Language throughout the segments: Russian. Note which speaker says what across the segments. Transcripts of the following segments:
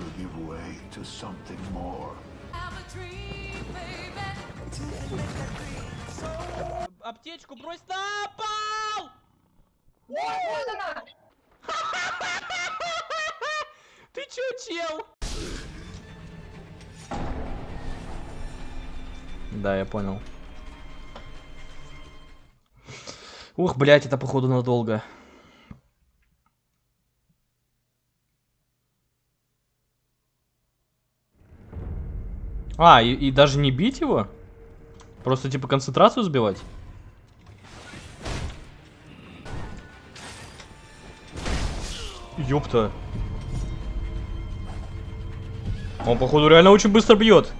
Speaker 1: will give way to something more.
Speaker 2: Аптечку брось на пол! Ты чё, чел? Да, я понял. Ух, блять, это походу надолго. А, и, и даже не бить его? Просто типа концентрацию сбивать? Ёпта. Он, походу, реально очень быстро бьет.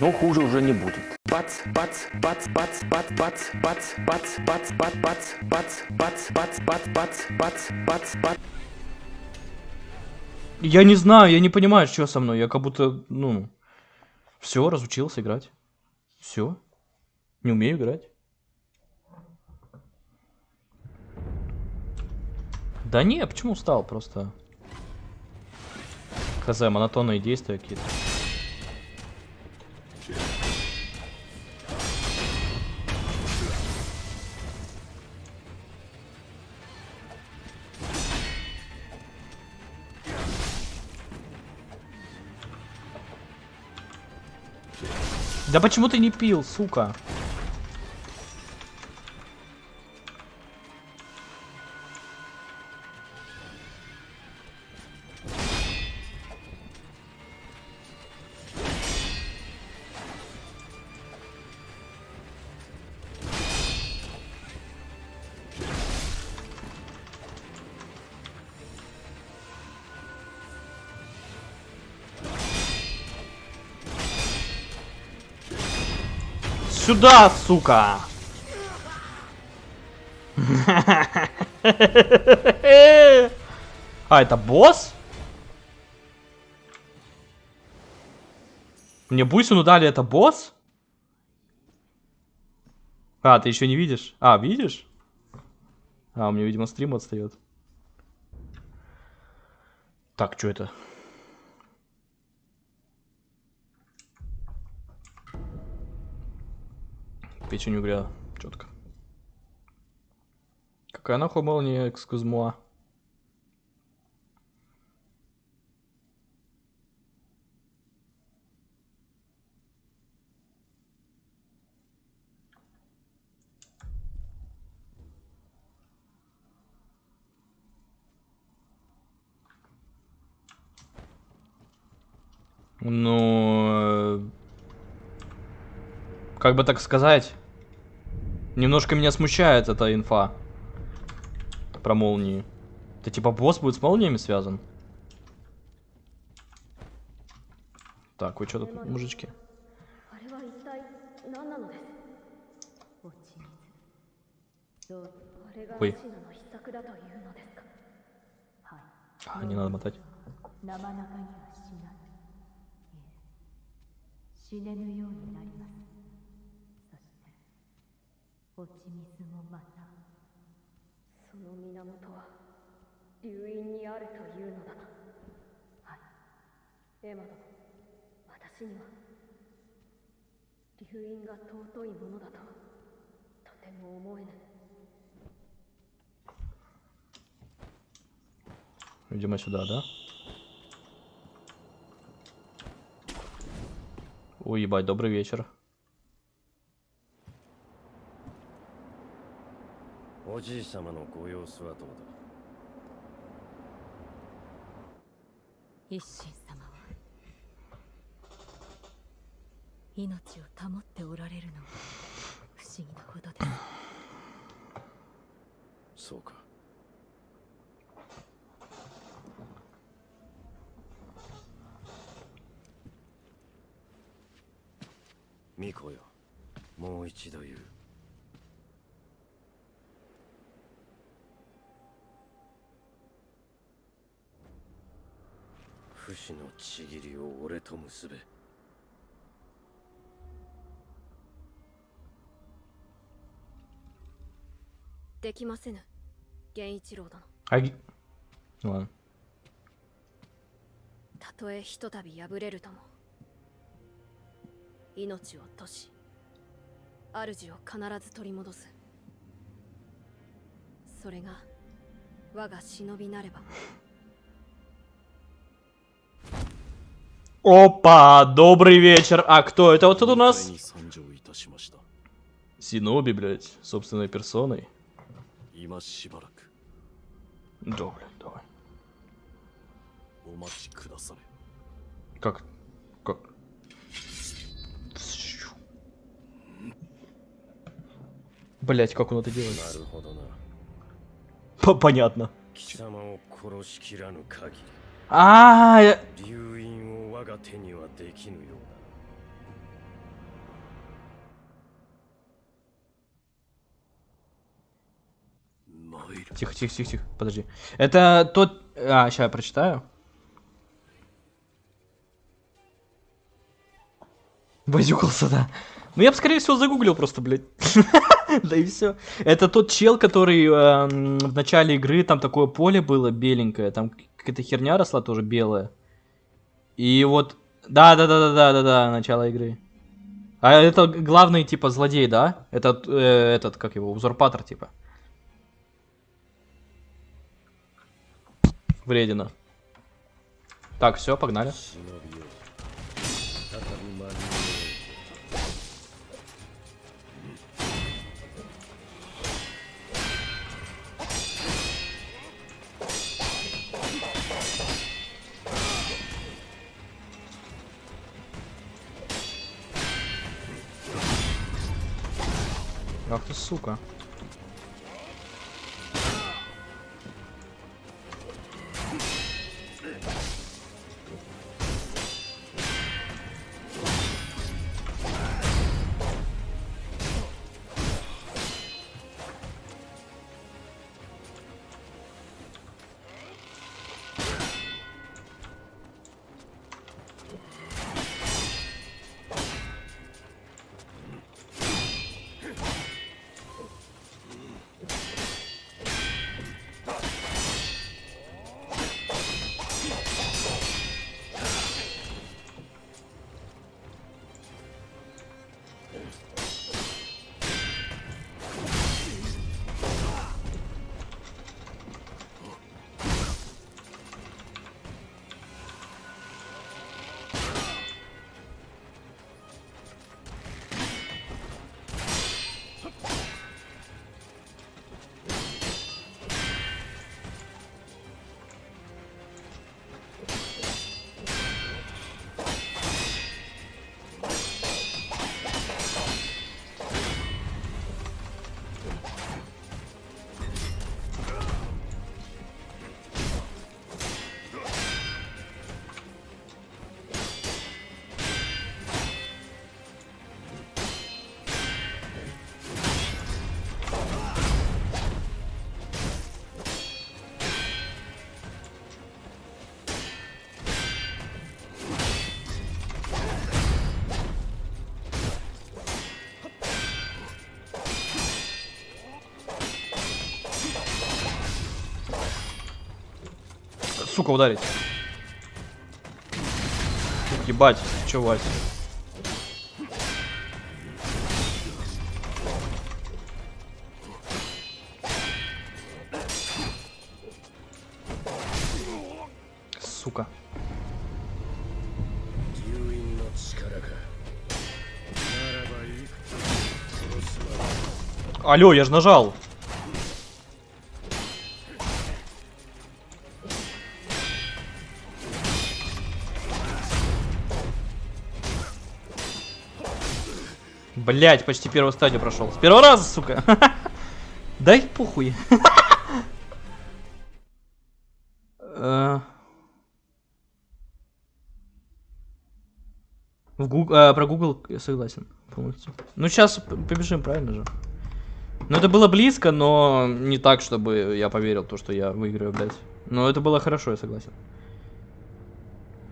Speaker 3: Но хуже уже не будет. Бац, бац, бац, бац, бац, бац, бац, бац, бац, бац, бац, бац, бац, бац, бац, бац, бац, бац, бац.
Speaker 2: Я не знаю, я не понимаю, что со мной. Я как будто, ну, все, разучился играть. Все. Не умею играть. Да не, почему устал? Просто... Хз, монотонные действия какие-то. Да почему ты не пил, сука? Сюда, сука! А, это босс? Мне бусину дали, это босс? А, ты еще не видишь? А, видишь? А, у меня, видимо, стрим отстает. Так, что это? Печень угря. Четко. Какая нахуй молния, экскузмуа? Ну, э, как бы так сказать, Немножко меня смущает эта инфа. Про молнии. Это типа босс будет с молниями связан? Так, вы что тут, мужички?
Speaker 4: Ой.
Speaker 2: А, не надо мотать.
Speaker 4: 落ち水もまたその源は流因にあるというのだなはいエマ殿私には流因が尊いものだととても思えぬ
Speaker 2: Видимо, сюда, да? Ой, ебать, добрый вечер.
Speaker 5: おじい様のご様子はどうだ？
Speaker 4: 一心様は命を保っておられるのは不思議なほどです。
Speaker 5: そうか。巫女よ。もう一度言う不死のちぎりを俺と結べ。
Speaker 4: できませぬ。源一郎殿。
Speaker 2: はい。
Speaker 6: たとえひとたび破れるとも。命を落とし主を必ず取り戻す。それが我が忍びなれば。
Speaker 2: Опа, добрый вечер. А кто это вот тут у нас? Синоби, блядь, собственной персоной. Добрый, давай. Как? Как? Блять, как он это делает? Понятно.
Speaker 5: 貴様を殺しきらぬ限
Speaker 2: А, я-
Speaker 5: り流印を我が手にはできぬようだ参る
Speaker 2: Тихо, тихо, тихо, тихо. Подожди. Это тот... А, сейчас я прочитаю. Возюкался, да. Ну, я бы, скорее всего, загуглил просто, блядь. Да и все. Это тот чел, который эм, в начале игры, там такое поле было беленькое, там какая-то херня росла тоже белая. И вот... Да-да-да-да-да-да, начало игры. А это главный, типа, злодей, да? Этот, э, этот, как его, узурпатор, типа. Вредина. Так, все, погнали. Ах ты сука. сука, ударить. Ебать, чё, Вась? Сука. Алло, я же нажал. Блять, почти первую стадию прошел. С первого раза, сука. Дай похуй. Э. В Гуг- э, про Google я согласен полностью. Ну сейчас побежим, правильно же? Ну это было близко, но не так, чтобы я поверил, то, что я выиграю, блядь. Но это было хорошо, я согласен.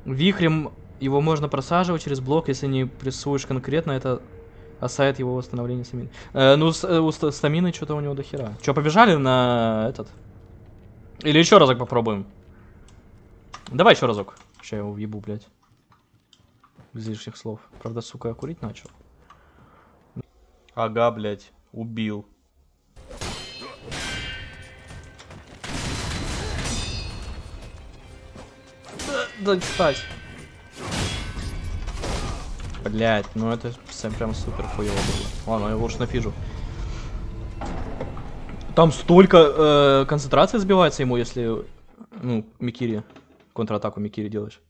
Speaker 2: Вихрем его можно просаживать через блок, если не прессуешь конкретно, это осает его восстановление стамины. Э, ну, с, э, у ста- стамины что-то у него до хера. Че, побежали на этот? Или еще разок попробуем? Давай еще разок. Сейчас я его въебу, блядь. Без лишних слов. Правда, сука, я курить начал. Ага, блядь. Убил. Да, да, кстати. Блять, ну это прям супер хуево было. Ладно, я лучше нафижу. Там столько э, концентрации сбивается ему, если, ну, Микири, контратаку Микири делаешь.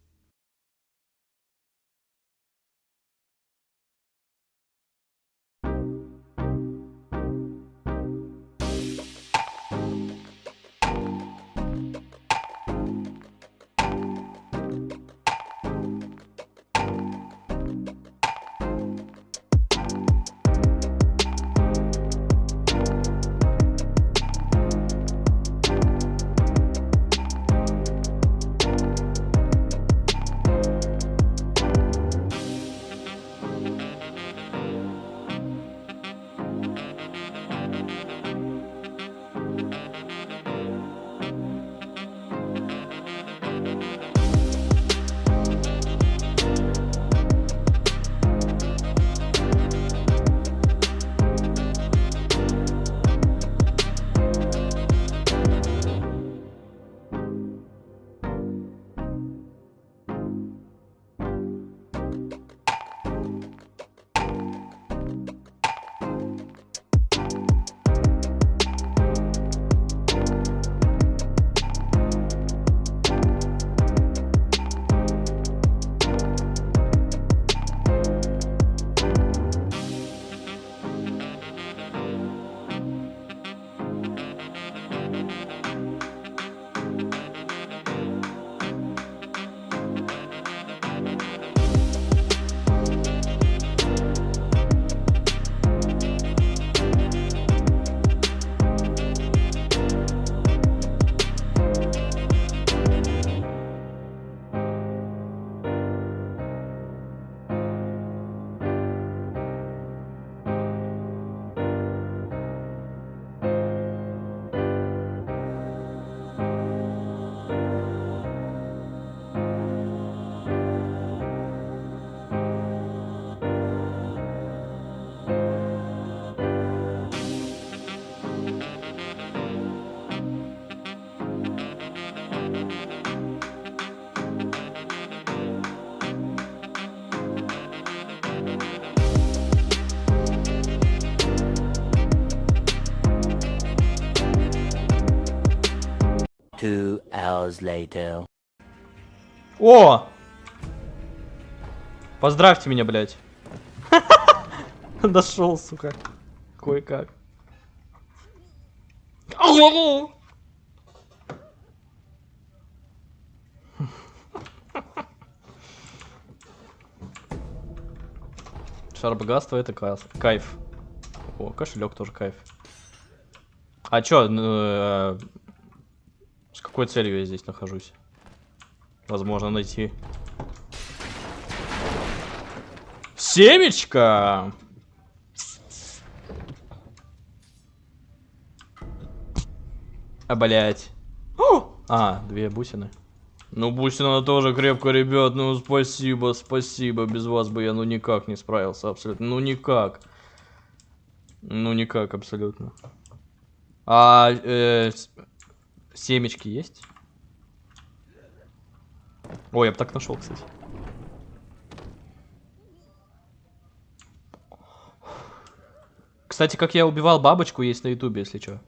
Speaker 3: Two hours later.
Speaker 2: О! Поздравьте меня, блядь. Дошел, сука. Кое-как. Шар богатства это кайф. О, кошелек тоже кайф. А чё, э, с какой целью я здесь нахожусь? Возможно найти. Семечко! А, блять. А, две бусины. Ну, бусина тоже крепко, ребят. Ну, спасибо, спасибо. Без вас бы я ну никак не справился абсолютно. Ну, никак. Ну, никак абсолютно. А, э, семечки есть? Ой, я бы так нашел, кстати. Кстати, как я убивал бабочку, есть на ютубе, если что.